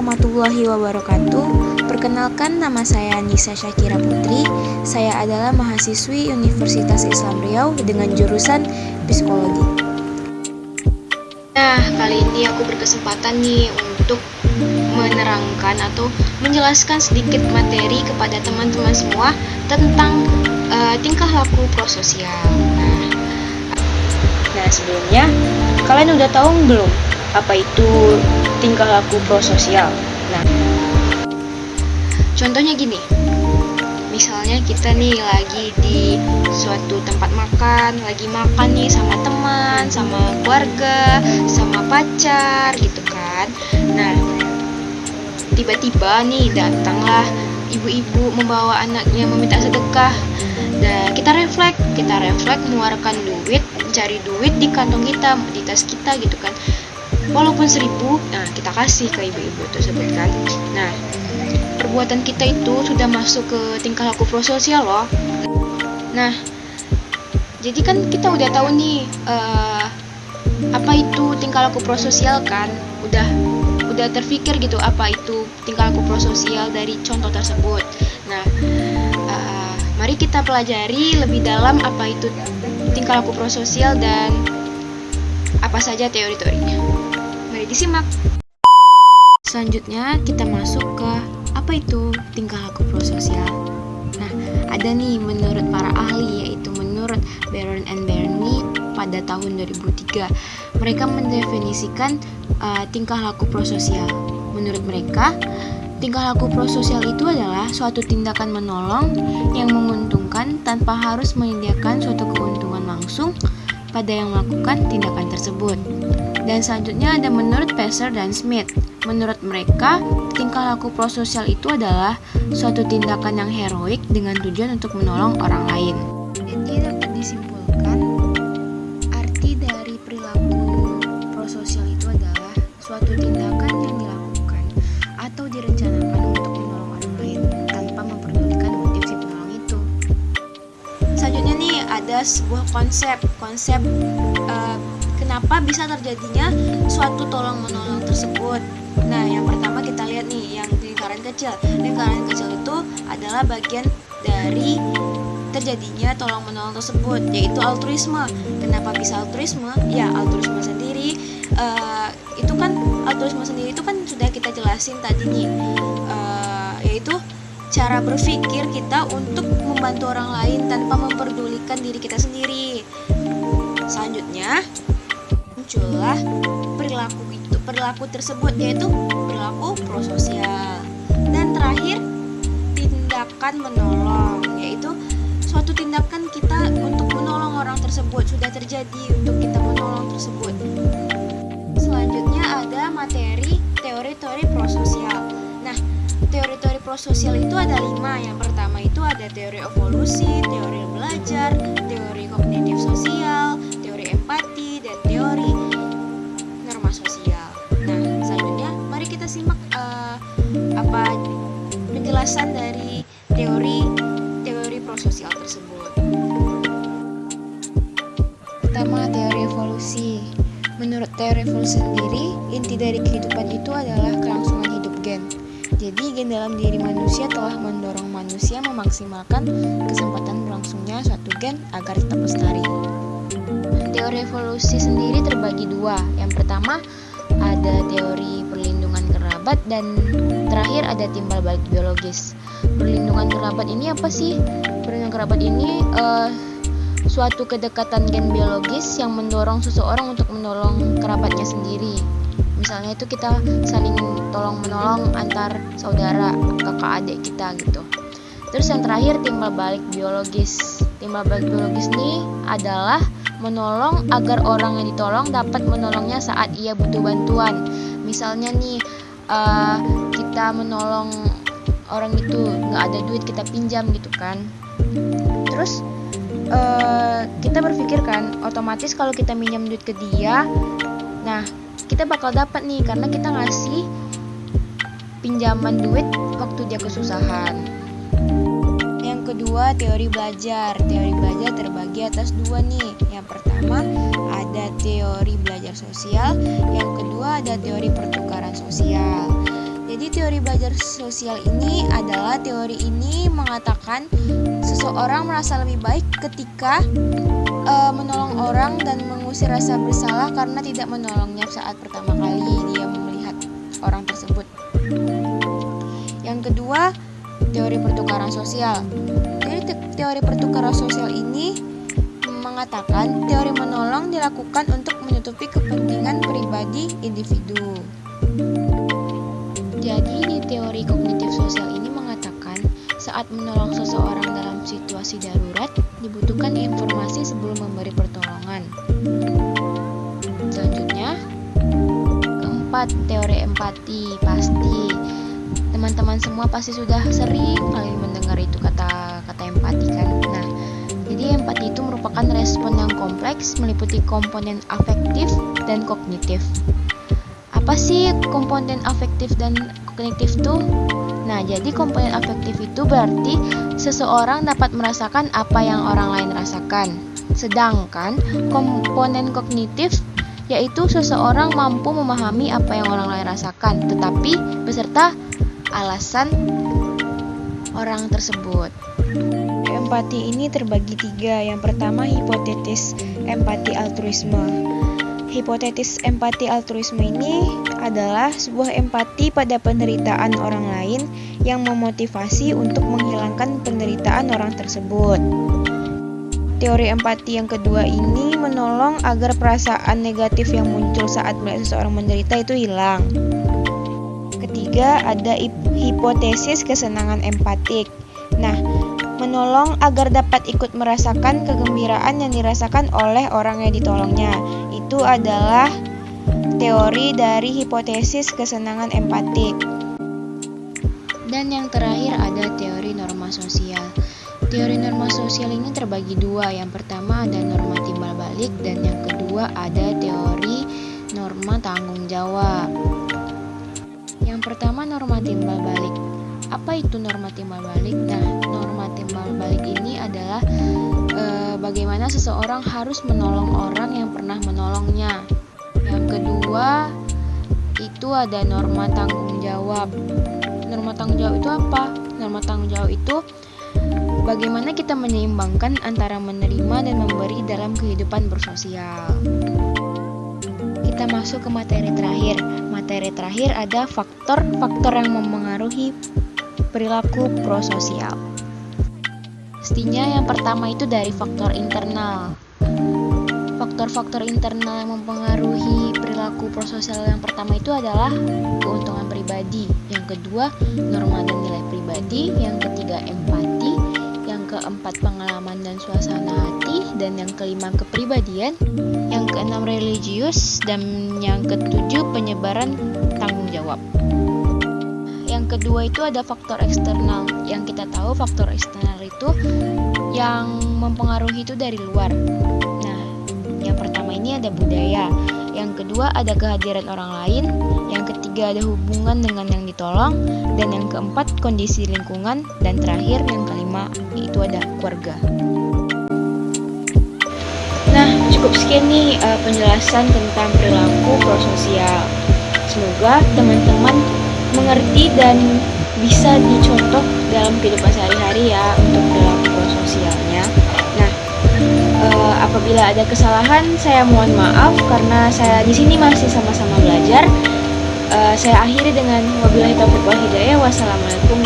warahmatullahi wabarakatuh. Perkenalkan nama saya Nisa Syakira Putri. Saya adalah mahasiswi Universitas Islam Riau dengan jurusan Psikologi. Nah, kali ini aku berkesempatan nih untuk menerangkan atau menjelaskan sedikit materi kepada teman-teman semua tentang uh, tingkah laku prososial. Nah, nah sebelumnya kalian udah tahu belum apa itu tingkah laku prososial. Nah, contohnya gini. Misalnya kita nih lagi di suatu tempat makan, lagi makan nih sama teman, sama keluarga, sama pacar gitu kan. Nah, tiba-tiba nih datanglah ibu-ibu membawa anaknya meminta sedekah dan kita refleks kita refleks mengeluarkan duit mencari duit di kantong kita di tas kita gitu kan walaupun seribu nah kita kasih ke ibu-ibu tersebut kan. Nah perbuatan kita itu sudah masuk ke tingkah laku prososial loh. Nah jadi kan kita udah tahu nih uh, apa itu tingkah laku prososial kan? Udah udah terpikir gitu apa itu tingkah laku prososial dari contoh tersebut. Nah uh, mari kita pelajari lebih dalam apa itu tingkah laku prososial dan apa saja teori-teorinya disimak. Selanjutnya kita masuk ke apa itu tingkah laku prososial. Nah, ada nih menurut para ahli yaitu menurut Baron and Bernie pada tahun 2003. Mereka mendefinisikan uh, tingkah laku prososial. Menurut mereka, tingkah laku prososial itu adalah suatu tindakan menolong yang menguntungkan tanpa harus menyediakan suatu keuntungan langsung pada yang melakukan tindakan tersebut. Dan selanjutnya ada menurut Passer dan Smith. Menurut mereka, tingkah laku prososial itu adalah suatu tindakan yang heroik dengan tujuan untuk menolong orang lain. Jadi dapat disimpulkan, arti dari perilaku prososial itu adalah suatu tindakan yang dilakukan atau direncanakan untuk menolong orang lain tanpa memperdulikan motif si penolong itu. Selanjutnya nih ada sebuah konsep, konsep kenapa bisa terjadinya suatu tolong menolong tersebut. Nah, yang pertama kita lihat nih yang lingkaran kecil. Lingkaran kecil itu adalah bagian dari terjadinya tolong menolong tersebut, yaitu altruisme. Kenapa bisa altruisme? Ya, altruisme sendiri uh, itu kan altruisme sendiri itu kan sudah kita jelasin tadi nih, uh, yaitu cara berpikir kita untuk membantu orang lain tanpa memperdulikan diri kita sendiri. Selanjutnya, muncullah perilaku itu perilaku tersebut yaitu perilaku prososial. Dan terakhir tindakan menolong yaitu suatu tindakan kita untuk menolong orang tersebut sudah terjadi untuk kita menolong tersebut. Selanjutnya ada materi teori-teori prososial. Nah teori-teori prososial itu ada lima. Yang pertama itu ada teori evolusi teori belajar teori kognitif sosial Menurut teori evolusi sendiri, inti dari kehidupan itu adalah kelangsungan hidup gen. Jadi, gen dalam diri manusia telah mendorong manusia memaksimalkan kesempatan berlangsungnya suatu gen agar tetap lestari. Teori evolusi sendiri terbagi dua. Yang pertama, ada teori perlindungan kerabat dan terakhir ada timbal balik biologis. Perlindungan kerabat ini apa sih? Perlindungan kerabat ini uh, suatu kedekatan gen biologis yang mendorong seseorang untuk menolong kerabatnya sendiri. Misalnya itu kita saling tolong menolong antar saudara, kakak adik kita gitu. Terus yang terakhir timbal balik biologis. Timbal balik biologis ini adalah menolong agar orang yang ditolong dapat menolongnya saat ia butuh bantuan. Misalnya nih uh, kita menolong orang itu nggak ada duit kita pinjam gitu kan. Terus uh, kita berpikir kan otomatis kalau kita minjam duit ke dia, nah kita bakal dapat nih karena kita ngasih pinjaman duit waktu dia kesusahan kedua teori belajar. Teori belajar terbagi atas dua nih. Yang pertama ada teori belajar sosial, yang kedua ada teori pertukaran sosial. Jadi teori belajar sosial ini adalah teori ini mengatakan seseorang merasa lebih baik ketika uh, menolong orang dan mengusir rasa bersalah karena tidak menolongnya saat pertama kali dia melihat orang tersebut. Yang kedua, teori pertukaran sosial. Jadi teori pertukaran sosial ini mengatakan teori menolong dilakukan untuk menutupi kepentingan pribadi individu. Menolong seseorang dalam situasi darurat dibutuhkan informasi sebelum memberi pertolongan. Selanjutnya, keempat teori empati pasti teman-teman semua pasti sudah sering kali mendengar itu kata kata empati kan. Nah, jadi empati itu merupakan respon yang kompleks meliputi komponen afektif dan kognitif. Apa sih komponen afektif dan kognitif itu? Nah, jadi komponen afektif itu berarti seseorang dapat merasakan apa yang orang lain rasakan. Sedangkan komponen kognitif yaitu seseorang mampu memahami apa yang orang lain rasakan, tetapi beserta alasan orang tersebut. Empati ini terbagi tiga. Yang pertama, hipotetis empati altruisme. Hipotetis empati altruisme ini adalah sebuah empati pada penderitaan orang lain yang memotivasi untuk menghilangkan penderitaan orang tersebut. Teori empati yang kedua ini menolong agar perasaan negatif yang muncul saat melihat seseorang menderita itu hilang. Ketiga, ada hipotesis kesenangan empatik. Nah, menolong agar dapat ikut merasakan kegembiraan yang dirasakan oleh orang yang ditolongnya itu adalah teori dari hipotesis kesenangan empatik. Dan yang terakhir ada teori norma sosial. Teori norma sosial ini terbagi dua. Yang pertama ada norma timbal balik dan yang kedua ada teori norma tanggung jawab. Yang pertama norma timbal balik. Apa itu norma timbal balik? Nah, norma timbal balik ini adalah bagaimana seseorang harus menolong orang yang pernah menolongnya. Yang kedua, itu ada norma tanggung jawab. Norma tanggung jawab itu apa? Norma tanggung jawab itu bagaimana kita menyeimbangkan antara menerima dan memberi dalam kehidupan bersosial. Kita masuk ke materi terakhir. Materi terakhir ada faktor-faktor yang mempengaruhi perilaku prososial. Pastinya yang pertama itu dari faktor internal. Faktor-faktor internal yang mempengaruhi perilaku prososial yang pertama itu adalah keuntungan pribadi, yang kedua norma dan nilai pribadi, yang ketiga empati, yang keempat pengalaman dan suasana hati, dan yang kelima kepribadian, yang keenam religius, dan yang ketujuh penyebaran tanggung jawab kedua itu ada faktor eksternal. Yang kita tahu faktor eksternal itu yang mempengaruhi itu dari luar. Nah, yang pertama ini ada budaya. Yang kedua ada kehadiran orang lain. Yang ketiga ada hubungan dengan yang ditolong. Dan yang keempat kondisi lingkungan. Dan terakhir yang kelima itu ada keluarga. Nah, cukup sekian nih uh, penjelasan tentang perilaku prososial. Semoga teman-teman mengerti dan bisa dicontoh dalam kehidupan sehari-hari ya untuk perilaku sosialnya. Nah, e, apabila ada kesalahan saya mohon maaf karena saya di sini masih sama-sama belajar. E, saya akhiri dengan wabillahi taufiq wal hidayah. Wassalamualaikum